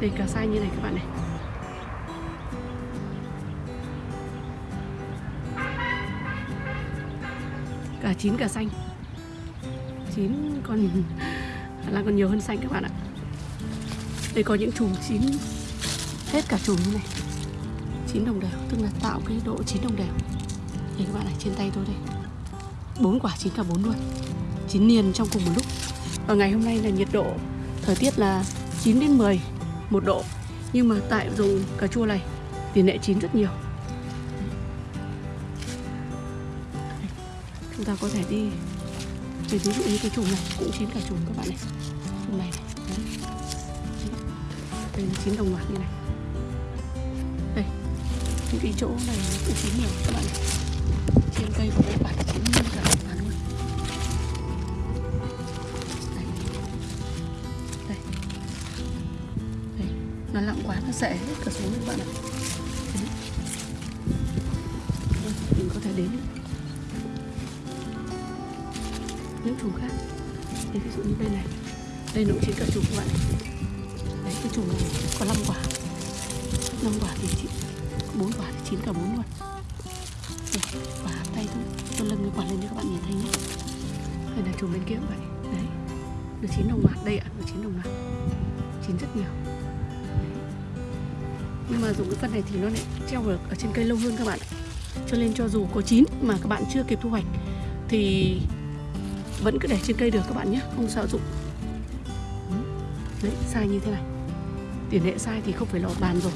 Đây cà sai như này các bạn này. Cả chín, cả xanh. Chín còn là còn nhiều hơn xanh các bạn ạ. Đây có những chùm chín, Hết cả chùm như này. Chín đồng đều Tức là tạo cái độ chín đồng đều. Đây các bạn này trên tay tôi đây. Bốn quả chín cả bốn luôn. Chín liền trong cùng một lúc. Và ngày hôm nay là nhiệt độ Thời tiết là 9 đến 10 một độ. Nhưng mà tại dùng cà chua này tỷ lệ chín rất nhiều. Chúng ta có thể đi thì ví dụ như cái chùm này cũng chín cả chùm các bạn này. Chùm này, này. Đây là chín đồng loạt như này những cái chỗ này nó cũng chín nhiều các bạn này trên cây của các bạn chín như cả đồng luôn đây. đây. Đây. Nó lặng quá nó sẽ hết cả xuống các bạn ạ. Đây, mình có thể đến. Những chùm khác. Đây ví dụ như đây này. Đây nó cũng chín cả chùm các bạn đấy cái chùm này có 5 quả. 5 quả thì chị chín cả bốn luôn. Đây, quả tay thôi. Tôi lưng cái quả lên cho các bạn nhìn thấy nhé. Đây là chùm bên kia cũng vậy đấy được chín đồng loạt đây ạ được chín đồng loạt chín rất nhiều. Nhưng mà dùng cái phân này thì nó lại treo được ở trên cây lâu hơn các bạn ạ. cho nên cho dù có chín mà các bạn chưa kịp thu hoạch thì vẫn cứ để trên cây được các bạn nhé không sợ dụng. Đấy sai như thế này. Tỷ lệ sai thì không phải lọt bàn rồi.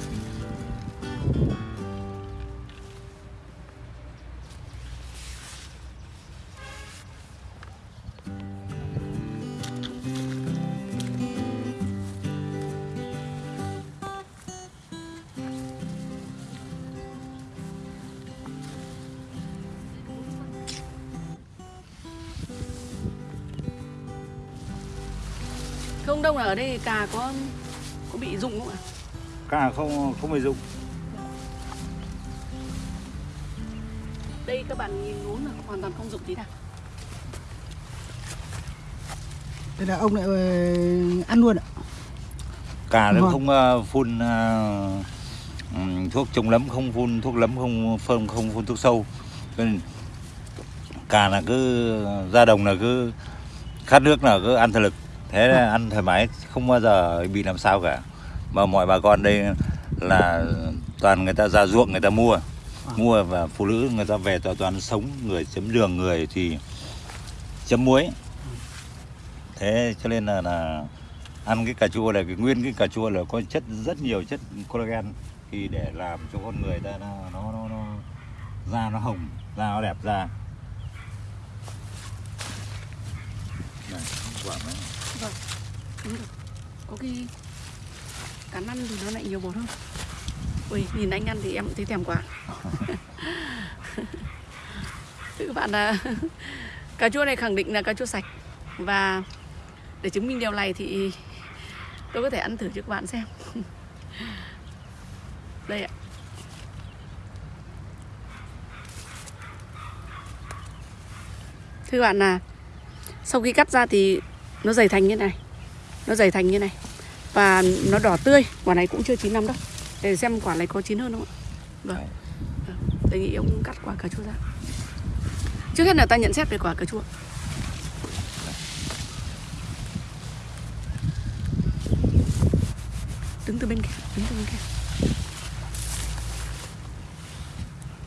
Không đông là ở đây cà có có bị rụng không ạ? Cả không không phải dụng. Đây các bạn nhìn uống là hoàn toàn không rụng tí nào. Thế là ông lại ờ, ăn luôn ạ. Cả nó không ờ, phun ừm, thuốc chống nấm, không phun thuốc nấm, không phun không phun thuốc sâu. Nên cả là cứ ra đồng là cứ khát nước là cứ ăn thể lực. Thế là ăn thoải mái, không bao giờ bị làm sao cả. Mà mọi bà con đây là toàn người ta ra ruộng người ta mua. Mua và phụ nữ người ta về toàn toàn sống người chấm đường người thì chấm muối. Thế cho nên là là ăn cái cà chua này cái nguyên cái cà chua là có chất rất nhiều chất collagen thì để làm cho con người ta nó nó nó, nó da nó hồng da nó đẹp da này quả này Vâng. Đúng rồi. Có khi cắn ăn thì nó lại nhiều bột hơn. Ui, nhìn anh ăn thì em cũng thấy thèm quá. Thưa các bạn là cà chua này khẳng định là cà chua sạch và để chứng minh điều này thì tôi có thể ăn thử cho các bạn xem. Đây ạ. Thưa các bạn là sau khi cắt ra thì nó dày thành như này. Nó dày thành như này. Và nó đỏ tươi. Quả này cũng chưa chín lắm đâu. Để xem quả này có chín hơn không ạ. Vâng. đề nghị ông cắt quả cà chua ra. Trước hết là ta nhận xét về quả cà chua. Đứng từ bên kia. Đứng từ bên kia.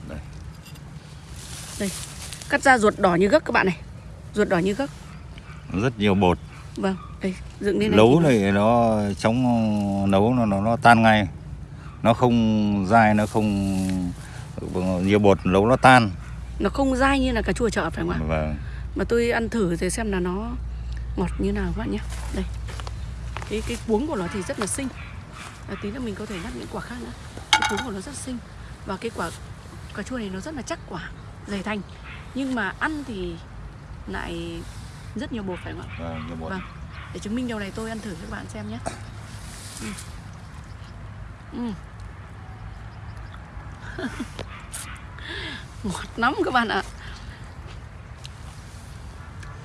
Đây. đây. Cắt ra ruột đỏ như gấc các bạn này. Ruột đỏ như gấc rất nhiều bột. Vâng đây dựng lên này nấu thì- này nó chống nấu nó nó, nó tan ngay. Nó không dai nó không nhiều bột nấu nó tan. Nó không dai như là cà chua chợ phải không ạ? Và mà tôi ăn thử rồi xem là nó ngọt như nào các bạn nhé. Đây. Cái cái cuống của nó thì rất là xinh. À, tí nữa mình có thể nhắc những quả khác nữa. Cái cuống của nó rất xinh. Và cái quả cà chua này nó rất là chắc quả dày thành. Nhưng mà ăn thì lại rất nhiều bột phải không ạ? Và nhiều bột. Vâng. để chứng minh điều này tôi ăn thử cho các bạn xem nhé. Ừ. Ừ. ngọt lắm các bạn ạ.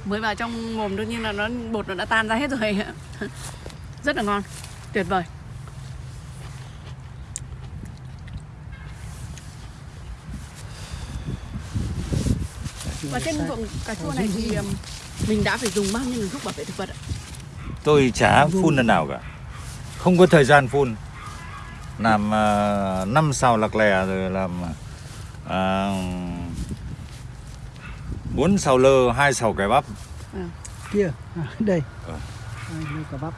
Mới vào trong mồm đương nhiên là nó bột nó đã tan ra hết rồi. Rất là ngon. Tuyệt vời. Và trên ruộng cà chua này thì mình đã phải dùng bao nhiêu thuốc bảo vệ thực vật ạ? Tôi chả phun lần nào cả. Không có thời gian phun. Làm uh, năm xào lạc lè rồi làm à, bốn xào lơ hai xào cải bắp. Kia à, đây. Ờ. à, đây quả bắp.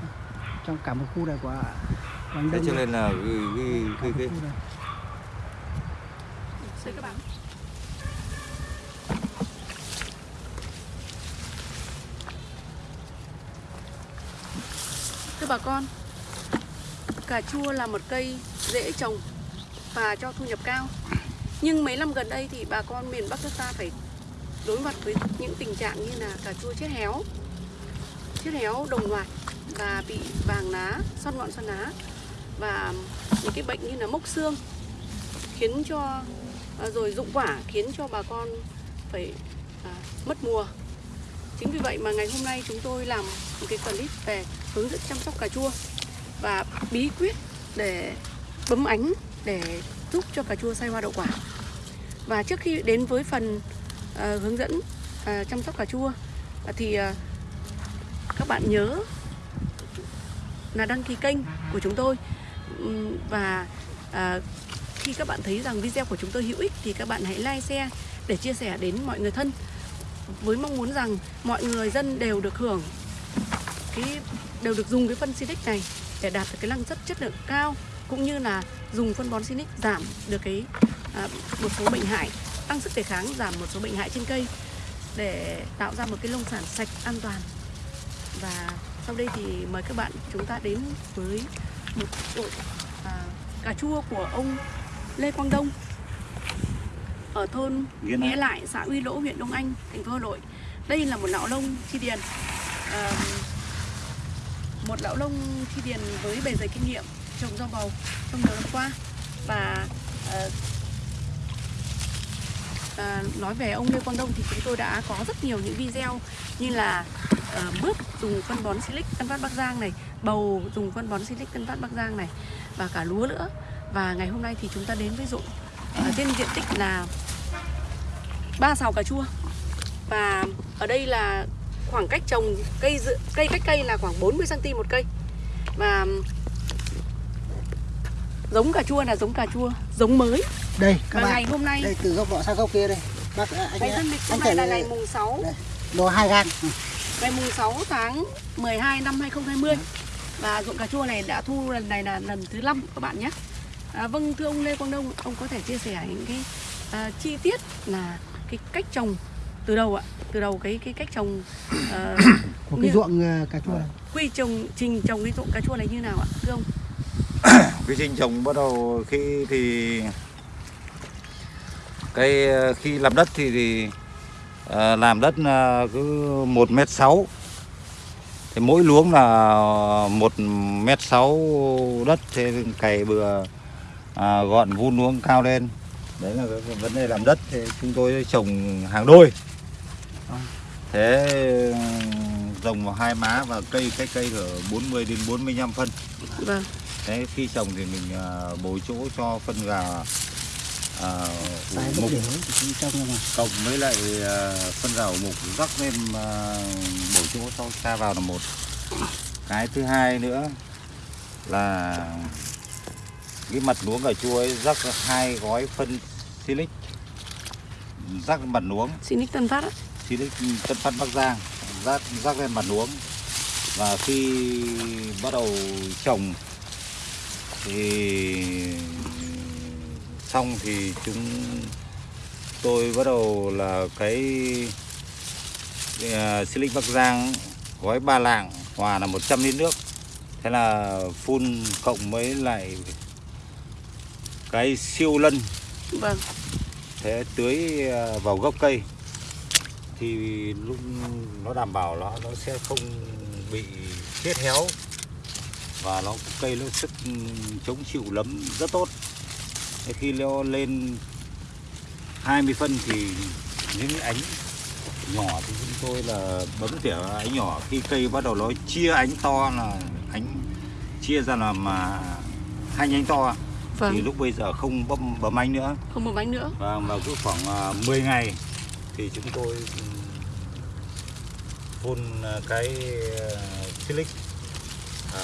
Trong cả một khu này của Quảng thế cho nên là cái, cái, cái, một cái, khu này. Đây các bạn Thưa bà con Cà chua là một cây dễ trồng Và cho thu nhập cao Nhưng mấy năm gần đây thì bà con miền Bắc nước ta phải đối mặt với những tình trạng như là cà chua chết héo Chết héo đồng loạt Và bị vàng lá, xoăn ngọn xoăn lá Và những cái bệnh như là mốc xương Khiến cho à, rồi dụng quả khiến cho bà con phải à, mất mùa. Chính vì vậy mà ngày hôm nay chúng tôi làm một cái clip về hướng dẫn chăm sóc cà chua và bí quyết để bấm ánh để giúp cho cà chua sai hoa đậu quả. Và trước khi đến với phần uh, hướng dẫn uh, chăm sóc cà chua uh, thì uh, các bạn nhớ là đăng ký kênh của chúng tôi um, và uh, khi các bạn thấy rằng video của chúng tôi hữu ích thì các bạn hãy like share để chia sẻ đến mọi người thân với mong muốn rằng mọi người dân đều được hưởng cái đều được dùng cái phân Silic này để đạt được cái năng suất chất lượng cao cũng như là dùng phân bón Silic giảm được cái à, một số bệnh hại tăng sức đề kháng giảm một số bệnh hại trên cây để tạo ra một cái nông sản sạch an toàn và sau đây thì mời các bạn chúng ta đến với một đội à, cà chua của ông Lê Quang Đông ở thôn Nghĩa Lại. Nghĩa Lại, xã Uy Lỗ, huyện Đông Anh, thành phố Hà Nội. Đây là một lão lông chi điền, à, một lão nông thi điền với bề dày kinh nghiệm trồng rau bầu trong nhiều năm qua và uh, à, nói về ông Lê Quang Đông thì chúng tôi đã có rất nhiều những video như là uh, bước dùng phân bón Silic Tân Phát Bắc Giang này, bầu dùng phân bón Silic Tân Phát Bắc Giang này và cả lúa nữa. Và ngày hôm nay thì chúng ta đến với ruộng uh, trên diện tích là ba sào cà chua và ở đây là khoảng cách trồng cây dự, cây cách cây là khoảng 40 cm một cây. Và giống cà chua là giống cà chua giống mới. Đây các và bạn. ngày hôm nay đây từ góc nọ sang góc kia đây. Bác anh dân lịch hôm nay là ngày mùng 6 đây, đồ hai gan Ừ. Ngày mùng 6 tháng 12 năm 2020 Và ruộng cà chua này đã thu lần này là lần thứ 5 các bạn nhé. À, Vâng thưa ông Lê Quang Đông Ông có thể chia sẻ những cái à, chi tiết là cái cách trồng từ đầu ạ? Từ đầu cái cái cách trồng à, của cái như- ruộng à, cà chua này. Quy trồng trình trồng cái ruộng cà chua này như nào ạ? Thưa ông. Quy trình trồng bắt đầu khi thì cái ờ, khi làm đất thì, thì ờ, làm đất là cứ một mét sáu. Thì mỗi luống là một mét sáu đất thế cày bừa à, gọn vun luống cao lên. Đấy là cái vấn đề làm đất thì chúng tôi trồng hàng đôi thế ừ, trồng vào hai má và cây cách cây ở 40 đến 45 phân. Vâng. Đấy, khi trồng thì mình à, bồi chỗ cho phân gà à, mục. cộng với lại à, phân gà ủ mục rắc lên à, bồi chỗ cho xa vào là một. Cái thứ hai nữa là cái mặt luống cà chua ấy rắc hai gói phân silic. Rắc mặt luống. Nick Tân Phát á silic tân phát bắc giang rắc rắc lên mặt luống. Và khi bắt đầu trồng thì xong thì chúng tôi bắt đầu là cái, silic bắc giang gói ba lạng hòa là 100 lít nước. Thế là phun cộng với lại cái siêu lân. Vâng. Thế tưới à, vào gốc cây thì lúc nó đảm bảo nó nó sẽ không bị chết héo và nó cây nó sức chống chịu lấm rất tốt. Thế khi nó lên 20 phân thì những ánh nhỏ thì chúng tôi là bấm tỉa ánh nhỏ. Khi cây bắt đầu nó chia ánh to là ánh chia ra là mà hai nhánh to. Thì vâng. lúc bây giờ không bấm bấm ánh nữa. Không một bánh nữa. Và vào cứ khoảng à, 10 ngày thì chúng tôi phun à, cái silic à,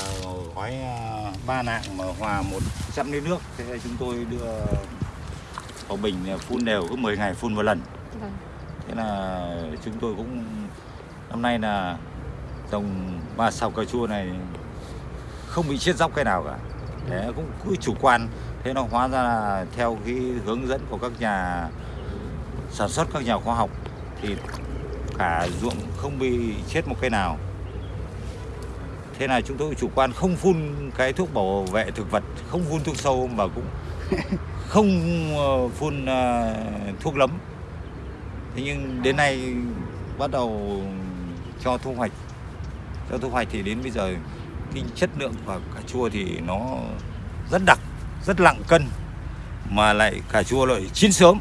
gói à, ba nạng mà hòa 100 lít nước. Thế là chúng tôi đưa vào bình phun đều cứ 10 ngày phun một lần. Vâng. Thế là chúng tôi cũng năm nay là trồng ba sào cà chua này không bị chết dốc cái nào cả. Đấy, cũng cứ chủ quan. Thế nó hóa ra là theo cái hướng dẫn của các nhà sản xuất các nhà khoa học thì cả ruộng không bị chết một cây nào thế là chúng tôi chủ quan không phun cái thuốc bảo vệ thực vật không phun thuốc sâu mà cũng không ờ, phun ờ, thuốc lấm thế nhưng đến nay bắt đầu cho thu hoạch cho thu hoạch thì đến bây giờ cái chất lượng của cà chua thì nó rất đặc rất nặng cân mà lại cà chua lại chín sớm.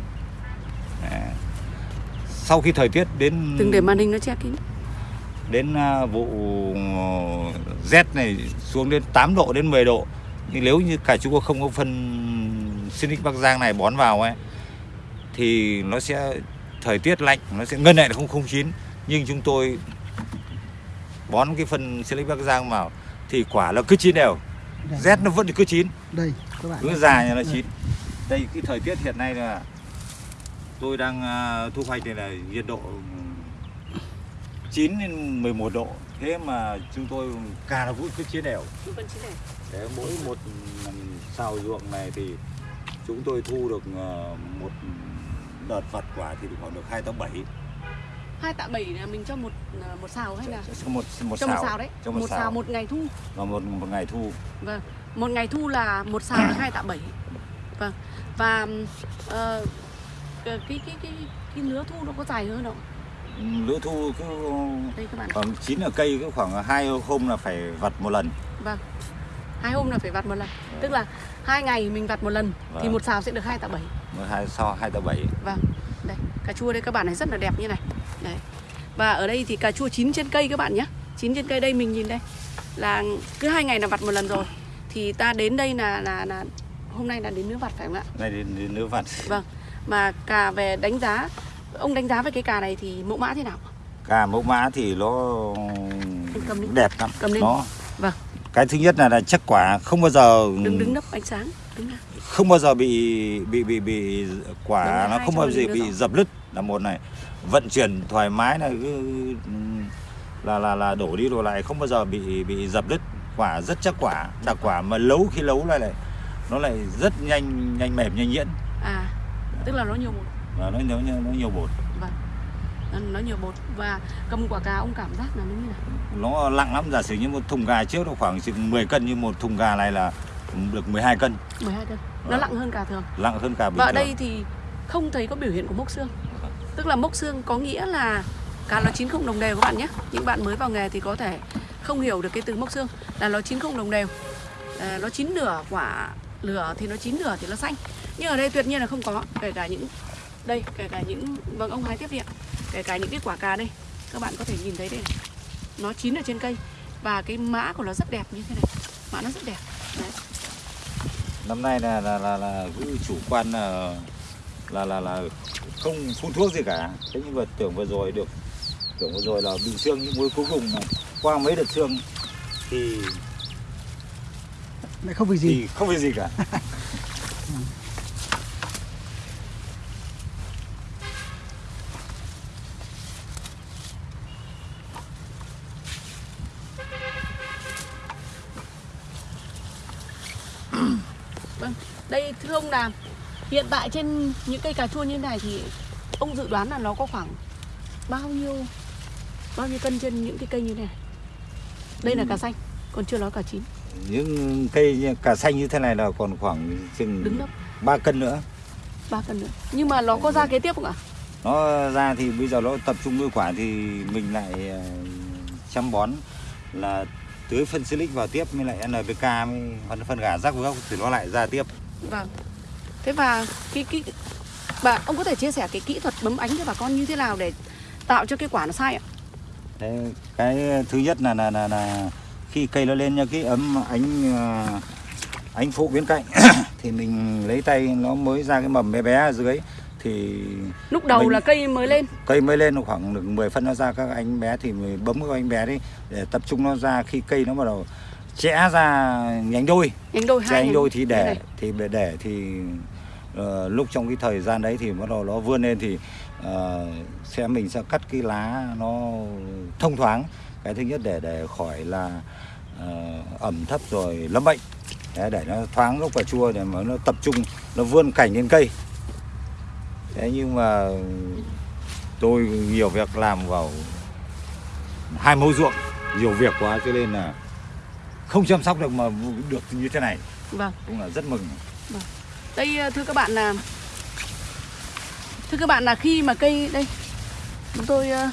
Sau khi thời tiết đến đừng để màn hình nó che kín. đến à, vụ rét này xuống đến 8 độ đến 10 độ. Nhưng nếu như cà chua không có phân Sinic Bắc Giang này bón vào ấy thì nó sẽ thời tiết lạnh nó sẽ ngân lại là không không chín. Nhưng chúng tôi bón cái phân Sinic Bắc Giang vào thì quả nó cứ chín đều. Rét nó vẫn cứ chín. Đây các bạn cứ dài là nó chín. Đây cái thời tiết hiện nay là tôi đang à, thu hoạch này là nhiệt độ 9 đến 11 độ. Thế mà chúng tôi cà nó cũng cứ chín đều. Thế mỗi một xào ruộng này thì chúng tôi thu được ờ, một đợt vặt quả thì khoảng được 2 tấn 7 hai tạ bảy là mình cho một à, một xào hay là? Cho một một cho xào, một xào. đấy. Cho một, xào, một ngày thu. Và một một ngày thu. Vâng. Một ngày thu là một xào là hai tạ bảy. Vâng. Và ờ, cái cái cái cái lứa thu nó có dài hơn không? Lứa thu cứ đây các bạn khoảng chín ở cây cứ khoảng hai hôm là phải vặt một lần. Vâng. Hai hôm là phải vặt một lần. Tức là hai ngày mình vặt một lần thì Vâng. một xào sẽ được hai tạ bảy. Một hai sau hai tấn 7 vâng. Đây cà chua đây các bạn này rất là đẹp như này. Đấy. Và ở đây thì cà chua chín trên cây các bạn nhé. Chín trên cây đây mình nhìn đây. Là cứ hai ngày là vặt một lần rồi. Thì ta đến đây là là là hôm nay là đến nứa vặt phải không ạ? Này đến, đến lứa vặt. Vâng mà cà về đánh giá ông đánh giá về cái cà này thì mẫu mã thế nào? Cà mẫu mã thì nó cầm đẹp lắm. Cầm lên. nó vâng. Cái thứ nhất là, là chắc quả không bao giờ đứng đứng nấp ánh sáng. Đứng không bao giờ bị bị bị bị quả nó không bao giờ bị dập lứt là một này. Vận chuyển thoải mái là cứ là là là đổ đi đổ lại không bao giờ bị bị dập lứt. Quả rất chắc quả. Đặc quả mà nấu khi nấu lại lại nó lại rất nhanh nhanh mềm nhanh nhuyễn tức là nó nhiều bột. Và nó nó nó nhiều bột. Vâng. Nó, nhiều bột. Và cầm quả cà ông cảm giác là nó như nào? Nó nặng lắm. Giả sử như một thùng gà trước nó khoảng chừng 10 cân nhưng một thùng gà này là được 12 cân. 12 cân. Nó Vâng. nặng hơn cà thường. Nặng hơn cả bình và ở thường. đây thì không thấy có biểu hiện của mốc xương. Tức là mốc xương có nghĩa là cà nó chín không đồng đều các bạn nhé. Những bạn mới vào nghề thì có thể không hiểu được cái từ mốc xương. Là nó chín không đồng đều. À, nó chín nửa quả lửa thì nó chín nửa thì nó xanh nhưng ở đây tuyệt nhiên là không có. Kể cả những đây kể cả những vâng ông hái tiếp đi ạ. Kể cả những cái quả cà đây các bạn có thể nhìn thấy đây này. Nó chín ở trên cây và cái mã của nó rất đẹp như thế này. Mã nó rất đẹp. Đấy. Năm nay là là là, là cứ chủ quan là là là là không phun thuốc gì cả. Thế nhưng mà tưởng vừa rồi được tưởng vừa rồi là bị xương nhưng cuối cuối cùng là qua mấy đợt xương thì lại không vì gì. thì không phải gì cả Vâng, đây thưa ông là hiện tại trên những cây cà chua như thế này thì ông dự đoán là nó có khoảng bao nhiêu bao nhiêu cân trên những cái cây như thế này? Đây là cà xanh, còn chưa nói cà chín. những cây cà xanh như thế này là còn khoảng chừng Đứng nấp 3 cân nữa 3 cân nữa. Nhưng mà nó có ra kế tiếp không ạ? nó ra thì bây giờ nó tập trung nuôi quả thì mình lại ờ, chăm bón là tưới phân silic vào tiếp mới lại NPK mới phân phân gà rắc gốc thì nó lại ra tiếp Vâng. Thế và cái cái bà ông có thể chia sẻ cái kỹ thuật bấm ánh cho bà con như thế nào để tạo cho cái quả nó sai ạ? Thế cái thứ nhất là là là, là khi cây nó lên nha cái ấm ánh à, ánh phụ bên cạnh thì mình lấy tay nó mới ra cái mầm bé bé ở dưới thì lúc đầu Mình- là cây mới lên. cây mới lên khoảng được 10 phân nó ra các ánh bé thì mình bấm cái ánh bé đi để tập trung nó ra. Khi cây nó bắt đầu chẽ ra nhánh đôi nhánh đôi hai nhánh đôi thì để thì để thì ờ, lúc trong cái thời gian đấy thì bắt đầu nó vươn lên thì ờ, sẽ mình sẽ cắt cái lá nó thông thoáng. Cái thứ nhất để để khỏi là ờ, ẩm thấp rồi lâm bệnh. Đấy, để nó thoáng gốc và chua để mà nó tập trung nó vươn cảnh lên cây. Thế nhưng mà tôi nhiều việc làm vào hai mẫu ruộng nhiều việc quá cho nên là không chăm sóc được mà được như thế này. Vâng. Cũng là rất mừng đây ờ, thưa các bạn là thưa các bạn là khi mà cây đây chúng tôi ờ,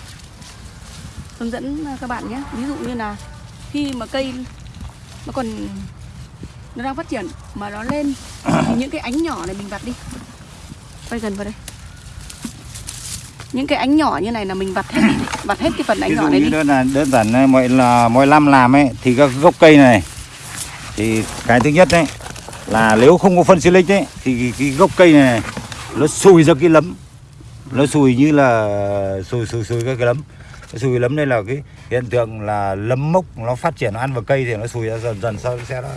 hướng dẫn các bạn nhé. Ví dụ như là khi mà cây nó còn nó đang phát triển mà nó lên thì những cái ánh nhỏ này mình vặt đi. Quay gần vào đây. Những cái ánh nhỏ như này là mình vặt hết đi. Vặt hết cái phần ánh ví nhỏ dụ này như đi. đơn là đơn giản mọi là mỗi năm làm ấy thì các gốc cây này thì cái thứ nhất đấy là nếu không có phân silic ấy thì cái, cái gốc cây này, nó sùi ra cái lấm. Nó sùi như là sùi sùi sùi cái, cái lấm. Cái sùi lấm đây là cái hiện tượng là lấm mốc nó phát triển nó ăn vào cây thì nó sùi ra dần dần sau sẽ nó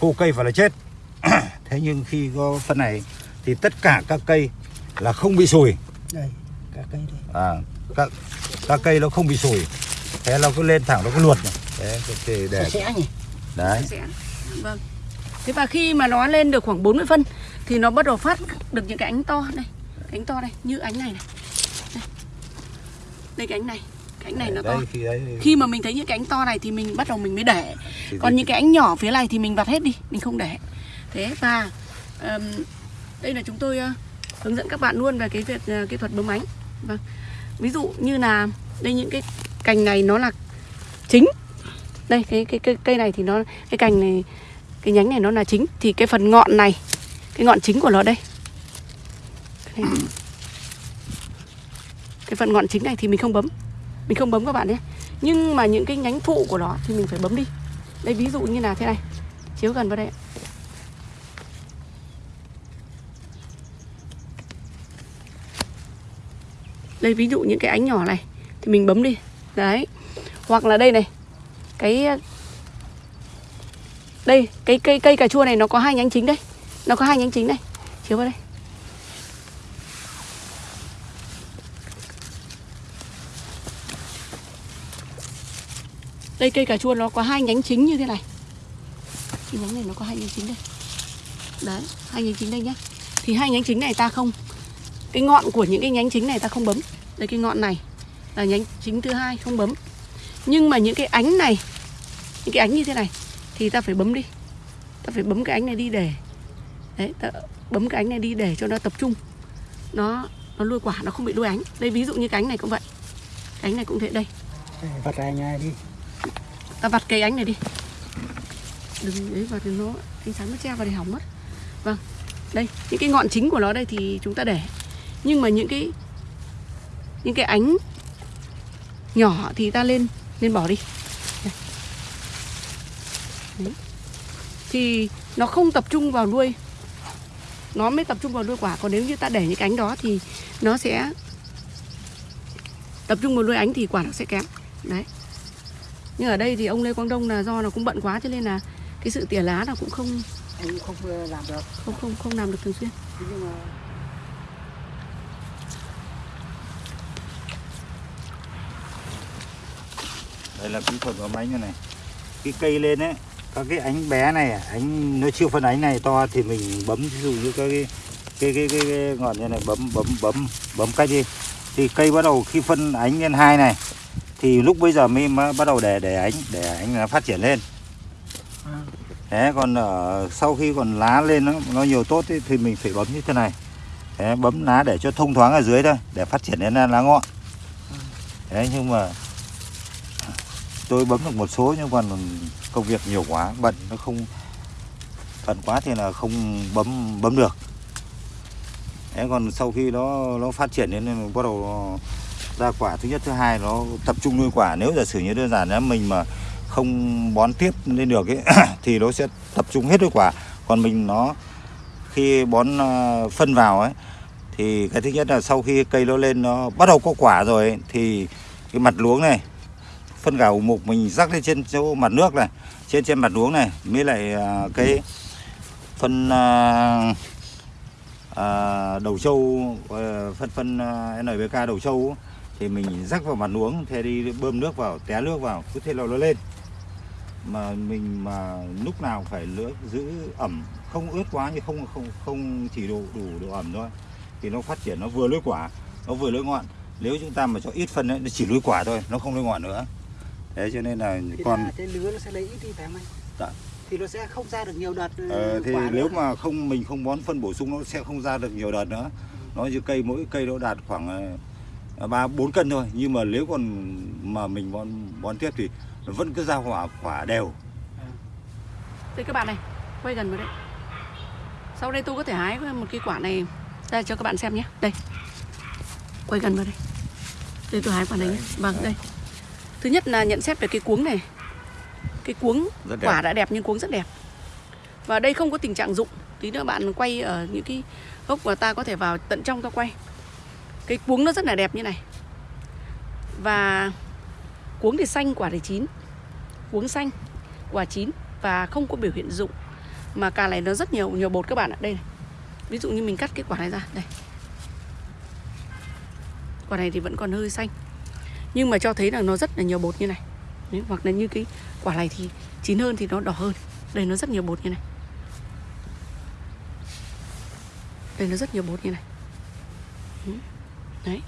khô cây và là chết. Thế nhưng khi có phân này thì tất cả các cây là không bị sùi. Đây cả cây đây. À, các các cây nó không bị sủi thế nó cứ lên thẳng nó cứ luột này đấy thì để sạch sẽ nhỉ? Đấy. Sẽ- Vâng. Thế và khi mà nó lên được khoảng 40 phân thì nó bắt đầu phát được những cái ánh to này, ánh to đây, như ánh này này. Đây, đây cái ánh này, cái ánh này nó to. khi đấy Khi mà mình thấy những cái ánh to này thì mình bắt đầu mình mới để. Còn những cái ánh nhỏ phía này thì mình vặt hết đi, mình không để. Thế và ờm, đây là chúng tôi ờ, hướng dẫn các bạn luôn về cái việc ờ, kỹ thuật bấm ánh. Vâng. Ví dụ như là đây những cái cành này nó là chính đây cái cái cái cây này thì nó cái cành này cái nhánh này nó là chính. Thì cái phần ngọn này cái ngọn chính của nó đây. Cái, này. cái phần ngọn chính này thì mình không bấm. Mình không bấm các bạn nhé. Nhưng mà những cái nhánh phụ của nó thì mình phải bấm đi. Đây ví dụ như là thế này. Chiếu gần vào đây đây ví dụ những cái ánh nhỏ này. Thì mình bấm đi. Đấy. Hoặc là đây này. Cái đây, cái cây cây cà chua này nó có hai nhánh chính đây. Nó có hai nhánh chính này chiếu vào đây. Đây, cây cà chua nó có hai nhánh chính như thế này. Cái nhánh này nó có hai nhánh chính đây. Đấy, hai nhánh chính đây nhá. Thì hai nhánh chính này ta không, cái ngọn của những cái nhánh chính này ta không bấm. Đây, cái ngọn này là nhánh chính thứ hai, không bấm. Nhưng mà những cái ánh này, những cái ánh như thế này thì ta phải bấm đi. Ta phải bấm cái ánh này đi để đấy ta bấm cái ánh này đi để cho nó tập trung. Nó nó nuôi quả nó không bị đuôi ánh. Đây ví dụ như cái ánh này cũng vậy. Cái ánh này cũng thế đây. Vặt ra nhà đi. Ta vặt cây ánh này đi. Đừng đấy vào thì nó ánh sáng nó che vào thì hỏng mất. Vâng đây những cái ngọn chính của nó đây thì chúng ta để. Nhưng mà những cái những cái ánh nhỏ thì ta lên lên bỏ đi Đây. Đấy. Thì nó không tập trung vào nuôi. Nó mới tập trung vào nuôi quả. Còn nếu như ta để những cái ánh đó thì nó sẽ tập trung vào nuôi ánh thì quả nó sẽ kém. Đấy. Nhưng ở đây thì ông Lê Quang Đông là do nó cũng bận quá cho nên là cái sự tỉa lá là cũng không anh không ờ, làm được. không không không làm được thường xuyên. Nhưng mà đây là kỹ thuật bấm ánh như này. Cái cây lên ấy các cái ánh bé này ánh nó chưa phân ánh này to thì mình bấm ví dụ như các cái cái cái, cái, cái ngọn như này bấm bấm bấm bấm cách đi thì cây bắt đầu khi phân ánh lên hai này thì lúc bây giờ mới mới bắt đầu để để ánh để ánh nó phát triển lên Thế còn ở sau khi còn lá lên nó nó nhiều tốt ý, thì mình phải bấm như thế này. Thế bấm lá để cho thông thoáng ở dưới thôi để phát triển đến lá ngọn. Thế nhưng mà tôi bấm được một số nhưng còn công việc nhiều quá bận nó không bận quá thì là không bấm bấm được. thế còn sau khi nó nó phát triển đến bắt đầu ra quả. Thứ nhất thứ hai nó tập trung nuôi quả. Nếu giả sử như đơn giản là mình mà không bón tiếp lên được ấy thì nó sẽ tập trung hết nuôi quả. Còn mình nó khi bón ờ, phân vào ấy thì cái thứ nhất là sau khi cây nó lên nó bắt đầu có quả rồi ấy, thì cái mặt luống này phân gạo mục mình rắc lên trên chỗ mặt nước này trên trên mặt luống này mới lại à, cái phân uh, uh, đầu trâu uh, phân phân uh, NPK đầu trâu thì mình rắc vào mặt luống thế đi bơm nước vào té nước vào cứ thế là nó lên. Mà mình mà lúc nào phải lưỡi giữ ẩm không ướt quá nhưng không không không chỉ đủ đủ độ ẩm thôi thì nó phát triển nó vừa lưỡi quả nó vừa lưỡi ngọn nếu chúng ta mà cho ít phân ấy, nó chỉ lưỡi quả thôi nó không lưỡi ngọn nữa thế cho nên là thì còn là cái lứa nó sẽ lấy ít đi phải không anh Dạ. thì nó sẽ không ra được nhiều đợt ừ, Ờ, thì quả nếu nữa. mà không mình không bón phân bổ sung nó sẽ không ra được nhiều đợt nữa nó như cây mỗi cây nó đạt khoảng ờ, ba bốn cân thôi nhưng mà nếu còn mà mình bón bón tiếp thì nó vẫn cứ ra quả quả đều Đây các bạn này, quay gần vào đấy. Sau đây tôi có thể hái một cái quả này ra cho các bạn xem nhé. Đây. Quay gần vào đây. Đây tôi hái quả này nhé. Vâng, đây. Thứ nhất là nhận xét về cái cuống này. Cái cuống quả đã đẹp nhưng cuống rất đẹp. Và đây không có tình trạng rụng. Tí nữa bạn quay ở những cái gốc mà ta có thể vào tận trong ta quay. Cái cuống nó rất là đẹp như này. Và cuống thì xanh, quả thì chín. Cuống xanh, quả chín và không có biểu hiện rụng mà cà này nó rất nhiều nhiều bột các bạn ạ đây này. ví dụ như mình cắt cái quả này ra đây quả này thì vẫn còn hơi xanh nhưng mà cho thấy là nó rất là nhiều bột như này. Đấy, hoặc là như cái quả này thì chín hơn thì nó đỏ hơn. Đây nó rất nhiều bột như này. Đây nó rất nhiều bột như này. Đấy.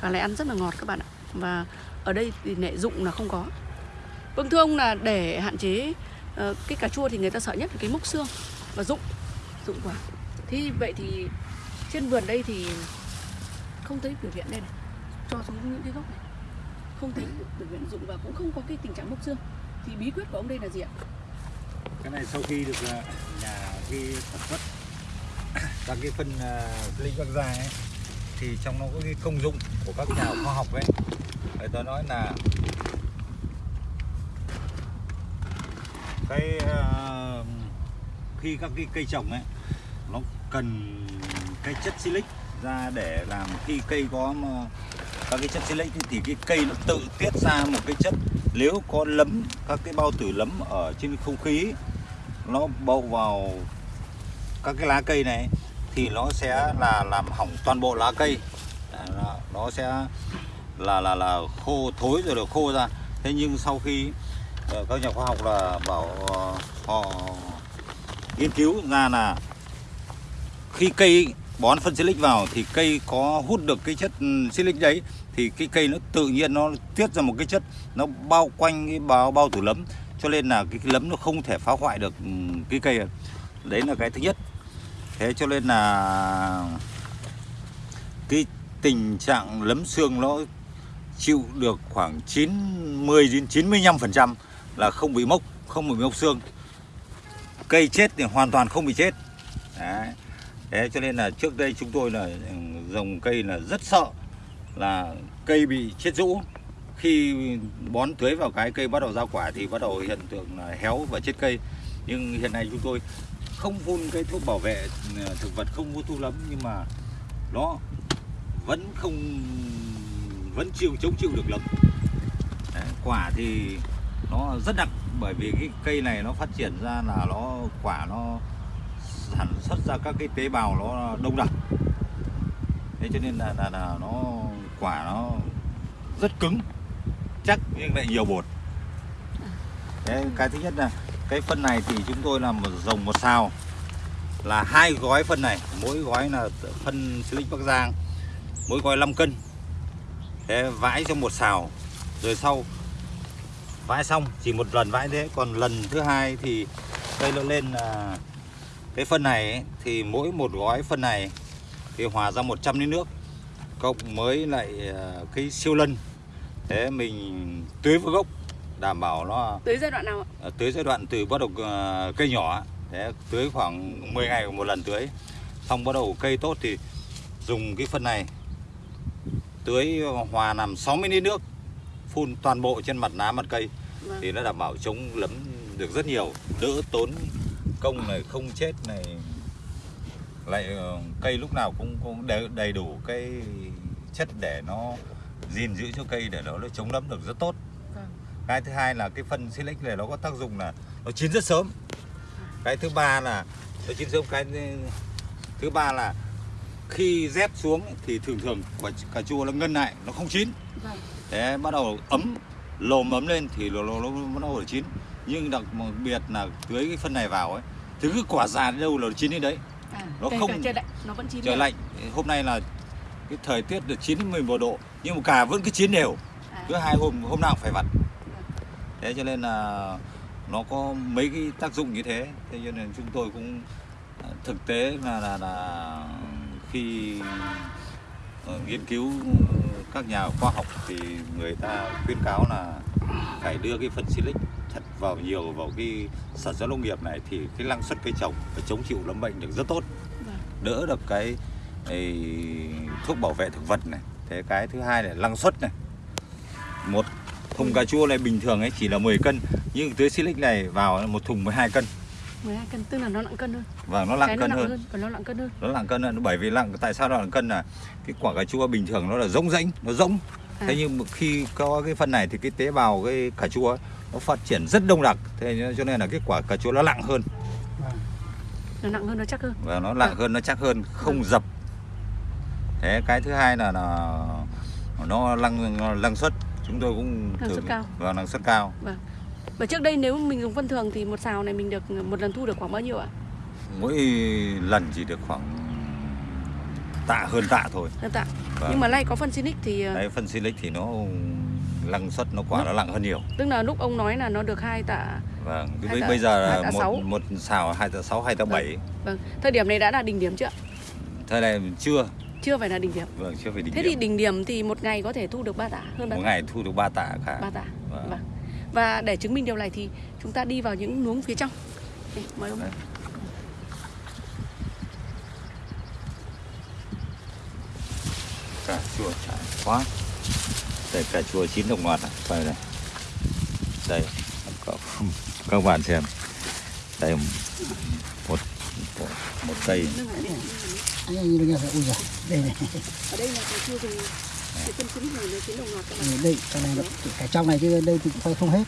Cà này ăn rất là ngọt các bạn ạ. Và ở đây thì nệ dụng là không có. Vâng thưa ông là để hạn chế ờ, cái cà chua thì người ta sợ nhất là cái mốc xương và dụng. Dụng quả. Thế vậy thì trên vườn đây thì không thấy biểu hiện đây này. Cho xuống những cái gốc này. Không thấy biểu hiện dụng và cũng không có cái tình trạng mốc xương. Thì bí quyết của ông đây là gì ạ? cái này sau khi được à, nhà ghi sản xuất các cái phân uh, à, linh bắc gia ấy thì trong nó có cái công dụng của các nhà khoa học ấy người ta nói là cái uh, khi các cái cây trồng ấy nó cần cái chất silic ra để làm khi cây có các cái chất silic thì- thì cái cây nó tự tiết ra một cái chất. Nếu có lấm các cái bao tử lấm ở trên không khí nó bậu vào các cái lá cây này thì nó sẽ là làm hỏng toàn bộ lá cây. Nó, sẽ là là là khô thối rồi được khô ra. Thế nhưng sau khi ờ, các nhà khoa học là bảo ờ, họ nghiên cứu ra là khi cây bón phân silic vào thì cây có hút được cái chất ừ, silic đấy thì cái cây nó tự nhiên nó tiết ra một cái chất nó bao quanh cái bao bao tử lấm. Cho nên là cái, lấm nó không thể phá hoại được ừ, cái cây đấy là cái thứ nhất. Thế cho nên là cái tình trạng lấm xương nó chịu được khoảng 90 đến 95 phần trăm là không bị mốc không bị mốc xương. Cây chết thì hoàn toàn không bị chết. Đấy thế cho nên là trước đây chúng tôi là ừ, dòng cây là rất sợ là cây bị chết rũ. Khi bón tưới vào cái cây bắt đầu ra quả thì bắt đầu hiện tượng là héo và chết cây. Nhưng hiện nay chúng tôi không phun cái thuốc bảo vệ ừ, thực vật không phun thuốc lắm nhưng mà nó vẫn không vẫn chịu chống chịu được lắm. Đấy, quả thì nó rất đặc bởi vì cái cây này nó phát triển ra là nó quả nó sản xuất ra các cái tế bào nó đông đặc. Thế cho nên là, là, là nó quả nó rất cứng chắc nhưng lại nhiều bột. Thế cái thứ nhất là cái phân này thì chúng tôi làm một rồng một xào. Là hai gói phân này mỗi gói là phân silic bắc giang mỗi gói 5 cân. Thế vãi cho một xào rồi sau vãi xong chỉ một lần vãi thế còn lần thứ hai thì cây nó lên là cái phân này ấy, thì mỗi một gói phân này thì hòa ra 100 lít nước cộng mới lại à, cái siêu lân thế mình tưới vào gốc đảm bảo nó Tới giai đoạn nào ạ? à, tới giai đoạn từ bắt đầu à, cây nhỏ Đấy, tưới khoảng 10 ngày một lần tưới xong bắt đầu cây tốt thì dùng cái phân này tưới hòa làm 60 lít nước phun toàn bộ trên mặt lá mặt cây Vâng. thì nó đảm bảo chống lấm được rất nhiều đỡ tốn công này không chết này lại ờ, cây lúc nào cũng cũng đầy, đủ cái chất để nó gìn giữ cho cây để nó, nó chống lấm được rất tốt Vâng. cái thứ hai là cái phân silic này nó có tác dụng là nó chín rất sớm cái thứ ba là nó chín sớm cái thứ ba là khi rét xuống thì thường thường quả cà chua nó ngân lại nó không chín Vâng. Đấy, bắt đầu ấm lồm ấm lên thì nó, nó, nó bắt đầu chín nhưng đặc biệt là tưới cái phân này vào ấy thì cứ quả già đến đâu là nó chín đến đấy. À, Nó không- trời lạnh nó vẫn chín trời lạnh. Hôm nay là cái thời tiết được 9 đến 11 độ nhưng mà cà vẫn cứ chín đều. À, cứ hai hôm hôm nào cũng phải vặt. Thế cho nên là nó có mấy cái tác dụng như thế. Thế cho nên chúng tôi cũng à, thực tế là là, là khi ờ, nghiên cứu các nhà khoa học thì người ta khuyến cáo là phải đưa cái phân silic thật vào nhiều vào cái sản xuất nông nghiệp này thì cái năng suất cây trồng và chống chịu lâm bệnh được rất tốt Vâng. đỡ được cái ấy, thuốc bảo vệ thực vật này thế cái thứ hai là năng suất này một thùng cà chua này bình thường ấy chỉ là 10 cân nhưng tưới silic này vào một thùng 12 cân 12 cân tức là nó nặng cân hơn. và nó nặng Cái cân nó nặng hơn hơn, còn nó nặng cân hơn. nó nặng cân hơn bởi vì nặng tại sao nó nặng cân là cái quả cà chua bình thường nó là rỗng rãnh nó rỗng À. thế nhưng khi có cái phân này thì cái tế bào cái cà chua ấy, nó phát triển rất đông đặc thế cho nên là cái quả cà chua nó nặng hơn Vâng. Nó nặng hơn nó chắc hơn. và nó nặng hơn nó chắc hơn không dập thế cái thứ hai là, là nó năng năng suất chúng tôi cũng Năng suất cao. và năng suất cao Và trước đây nếu mình dùng phân thường thì một xào này mình được một lần thu được khoảng bao nhiêu ạ? mỗi lần chỉ được khoảng tạ hơn tạ thôi Hơn tạ. Vâng. Nhưng mà nay có phân Sinic thì ờ, đấy phân silic thì nó năng suất nó quả nó nặng hơn nhiều tức là lúc ông nói là nó được hai tạ. vâng Hai bây, tạ- bây giờ là một một xào hai tạ sáu hai tạ Vâng. bảy Vâng. Thời điểm này đã là đỉnh điểm chưa? thời này chưa Chưa phải là đỉnh điểm. vâng chưa phải đỉnh Thế thì điểm đỉnh điểm thì một ngày có thể thu được 3 tạ, hơn 3 một tạ. ngày thu được ba tạ cả Ba tạ. Vâng. Vâng. Và để chứng minh điều này thì chúng ta đi vào những luống phía trong. Đây, mời ông. Cà chua chả quá đây cà chua chín đồng loạt này. Quay này đây các, các bạn xem. Đây một một, một cây. Đây này, Ở đây là cái này nó chín đồng loạt các bạn. đây, cái này nó cả trong này chứ đây thì không không hết.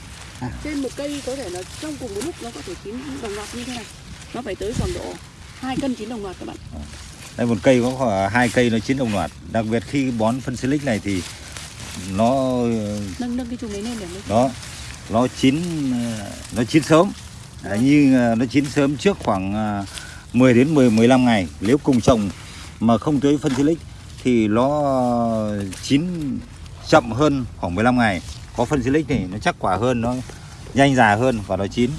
trên một cây có thể là trong cùng một lúc nó có thể chín đồng loạt như thế này. Nó phải tới khoảng độ hai cân chín đồng loạt các bạn. Đây một cây có khoảng hai cây nó chín đồng loạt. Đặc biệt khi bón phân silic này thì nó nâng nâng cái chùm đấy lên để nó nó chín nó chín sớm. Đấy, như ờ, nó chín sớm trước khoảng ờ, 10 đến 10 15 ngày. Nếu cùng trồng mà không tưới phân silic thì nó chín chậm hơn khoảng 15 ngày. Có phân silic thì nó chắc quả hơn nó nhanh già hơn và nó chín.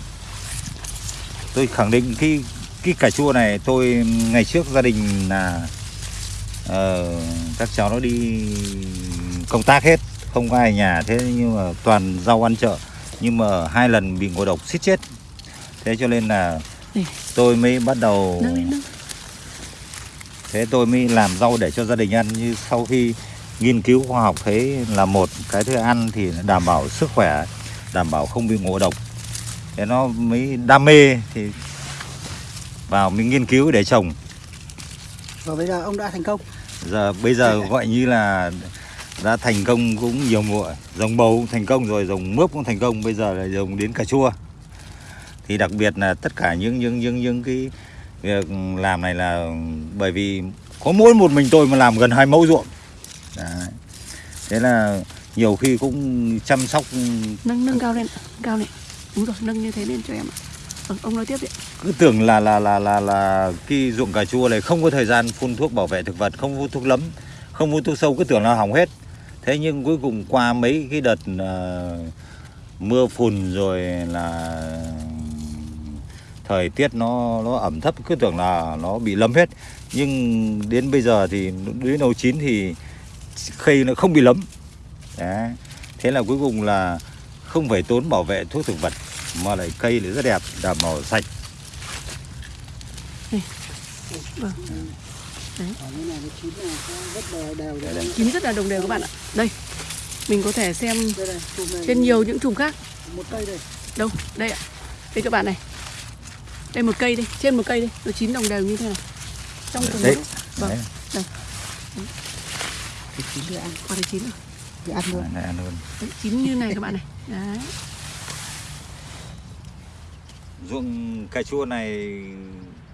Tôi khẳng định cái cái cà chua này tôi ngày trước gia đình là ờ, các cháu nó đi công tác hết. Không có ai ở nhà thế nhưng mà toàn rau ăn chợ. Nhưng mà hai lần bị ngộ độc xít chết. Thế cho nên là tôi mới bắt đầu thế tôi mới làm rau để cho gia đình ăn. Như sau khi nghiên cứu khoa học thấy là một cái thứ ăn thì đảm bảo sức khỏe đảm bảo không bị ngộ độc. Thế nó mới đam mê thì vào mình nghiên cứu để trồng. Và bây giờ ông đã thành công. giờ bây giờ gọi như là đã thành công cũng nhiều mùa. Dòng bầu cũng thành công rồi dòng mướp cũng thành công. Bây giờ là dòng đến cà chua. Thì đặc biệt là tất cả những những những những cái việc làm này là bởi vì có mỗi một mình tôi mà làm gần hai mẫu ruộng. Đấy. thế là nhiều khi cũng chăm sóc. Nâng nâng cao lên cao lên. Đúng rồi nâng như thế lên cho em ạ. Vâng, ông nói tiếp đi. Cứ tưởng là là là là là cái ruộng cà chua này không có thời gian phun thuốc bảo vệ thực vật không phun thuốc lấm không phun thuốc sâu cứ tưởng là hỏng hết thế nhưng cuối cùng qua mấy cái đợt uh, mưa phùn rồi là thời tiết nó nó ẩm thấp cứ tưởng là nó bị lấm hết nhưng đến bây giờ thì đến đầu chín thì cây nó không bị lấm Đấy. thế là cuối cùng là không phải tốn bảo vệ thuốc thực vật mà lại cây lại rất đẹp đảm bảo sạch Đấy. Vâng. Đấy. chín rất là đồng đều các bạn ạ đây mình có thể xem Đây này, này trên nhiều những chùm khác một cây đây. đâu đây ạ đây các bạn này đây một cây đây trên một cây đây nó chín đồng đều như thế này trong cùng Đấy. vâng Đấy. đây Thì chín để ăn, quả này chín rồi để ăn luôn. Này ăn luôn. đấy, chín như này các bạn này đấy ruộng cà chua này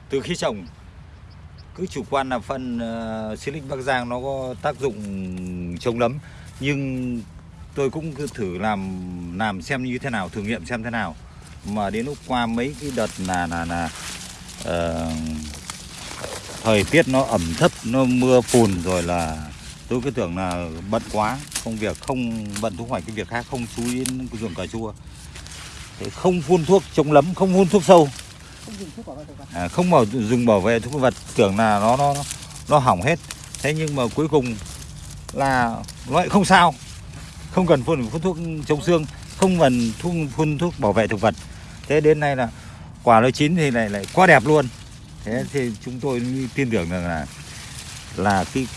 từ khi trồng cứ chủ quan là phân uh, Silic Bắc Giang nó có tác dụng chống nấm nhưng tôi cũng cứ thử làm làm xem như thế nào thử nghiệm xem thế nào. Mà đến lúc qua mấy cái đợt là là là uh, thời tiết nó ẩm thấp nó mưa phùn rồi là tôi cứ tưởng là bận quá công việc không bận thu hoạch cái việc khác không chú ý đến ruộng cà chua. Thế không phun thuốc chống nấm không phun thuốc sâu. Thuốc à, không bảo dùng bảo vệ thực vật tưởng là nó nó nó hỏng hết. Thế nhưng mà cuối cùng là nó lại không sao. Không cần phun, phun thuốc chống xương không cần phun, phun thuốc bảo vệ thực vật. Thế đến nay là quả nó chín thì lại lại quá đẹp luôn. Thế thì chúng tôi tin tưởng rằng là là cái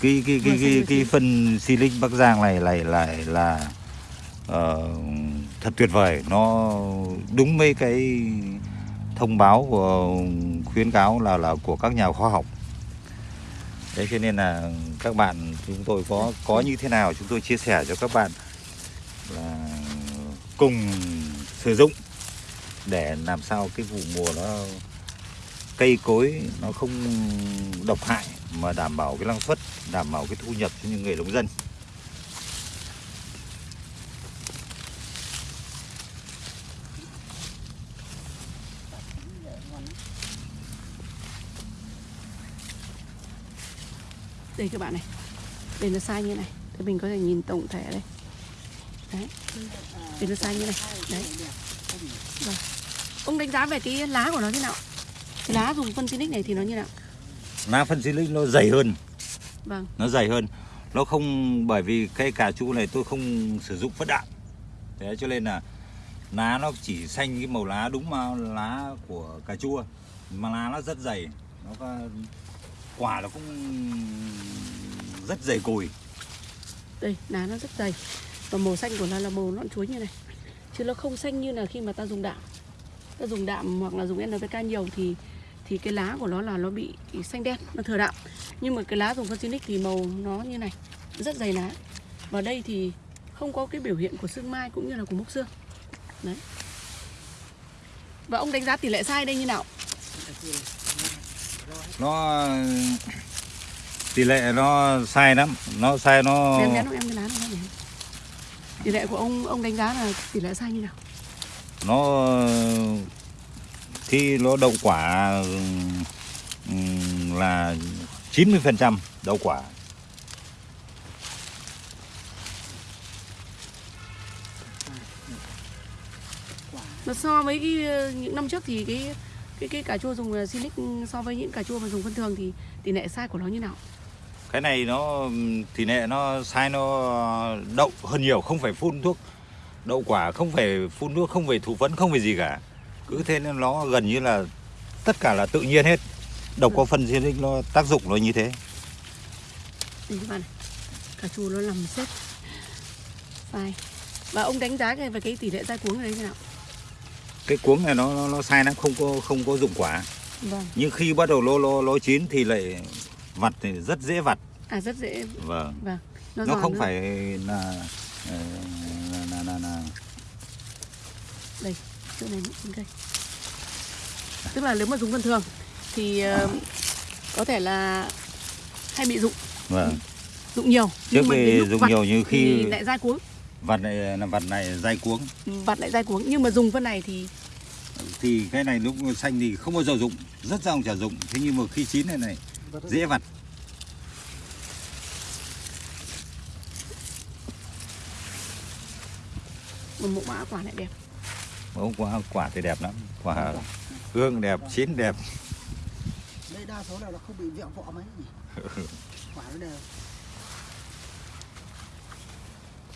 cái cái cái cái, cái, vừa phân Silic Bắc Giang này lại lại là ờ, thật tuyệt vời. Nó đúng với cái thông báo của, khuyến cáo là là của các nhà khoa học. Thế cho nên là các bạn, chúng tôi có có như thế nào chúng tôi chia sẻ cho các bạn là cùng sử dụng để làm sao cái vụ mùa nó, cây cối nó không độc hại mà đảm bảo cái năng suất, đảm bảo cái thu nhập cho những người nông dân. Đây các bạn này. Đây nó sai như này. Thì mình có thể nhìn tổng thể đây. Đấy. Đây nó sai như này. Đấy. Vâng. ông đánh giá về cái lá của nó thế nào? Cái lá dùng phân Silic này thì nó như nào? Lá phân Silic nó dày hơn. Vâng. Nó dày hơn. Nó không bởi vì cây cà chua này tôi không sử dụng phân đạm thế cho nên là lá nó chỉ xanh cái màu lá đúng màu lá của cà chua. Mà lá nó rất dày. Nó có quả nó cũng rất dày cùi đây lá nó rất dày. Và màu xanh của nó là màu nõn chuối như này. Chứ nó không xanh như là khi mà ta dùng đạm. Ta dùng đạm hoặc là dùng NPK nhiều thì thì cái lá của nó là nó bị xanh đen nó thừa đạm. Nhưng mà cái lá dùng phân thì màu nó như này rất dày lá. Và đây thì không có cái biểu hiện của xương mai cũng như là của mốc xương. Đấy. Và ông đánh giá tỷ lệ sai đây như nào nó tỷ lệ nó sai lắm. Nó sai nó em nhắn em cái lá này nhé. tỷ lệ của ông ông đánh giá là tỷ lệ sai như nào? Nó khi nó đậu quả ừm, là 90% đậu quả. Mà so với cái những năm trước thì cái cái cái cà chua dùng ờ, Silic so với những cà chua mà dùng phân thường thì tỷ lệ sai của nó như nào? cái này nó tỷ lệ nó sai nó đậu hơn nhiều không phải phun thuốc đậu quả không phải phun nước không phải thủ phấn không phải gì cả cứ thế nên nó gần như là tất cả là tự nhiên hết độc có phân Silic nó tác dụng nó như thế Đây các bạn này. Cà chua nó nằm xếp sai. Và ông đánh giá về cái tỷ lệ dai cuống ở đây thế nào? Cái cuống này nó nó, nó sai lắm không có không có dụng quả Vâng. nhưng khi bắt đầu lô lô lô chín thì lại vặt thì rất dễ vặt À rất dễ. vâng Vâng. nó giòn không nữa. phải là ờ, là, là, là, là đây chỗ này cây. Tức là nếu mà dùng phân thường thì ờ, có thể là hay bị dụng vâng dụng nhiều trước lúc dùng vặt nhiều như khi lại dai cuống vặt này là vặt này dai cuống. Vặt lại dai cuống nhưng mà dùng phân này thì? Thì cái này lúc xanh thì không bao giờ dụng rất dòng chả dụng. Thế nhưng mà khi chín này này dễ vặt. Một mẫu mã quả lại đẹp. Bông quả quả thì đẹp lắm. Quả hương đẹp chín đẹp. Đây đa số là nó không bị vẹo vọ mấy nhỉ. Quả nó đều.